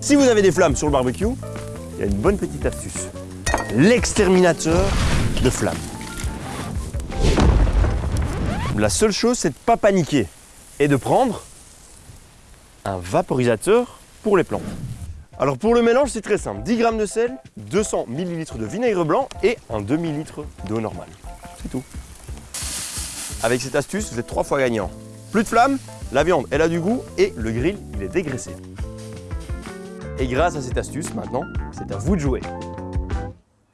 Si vous avez des flammes sur le barbecue, il y a une bonne petite astuce. L'exterminateur de flammes. La seule chose, c'est de ne pas paniquer et de prendre un vaporisateur pour les plantes. Alors pour le mélange, c'est très simple. 10 g de sel, 200 ml de vinaigre blanc et un demi-litre d'eau normale. C'est tout. Avec cette astuce, vous êtes trois fois gagnant. Plus de flammes, la viande, elle a du goût et le grill, il est dégraissé. Et grâce à cette astuce, maintenant, c'est à vous de jouer.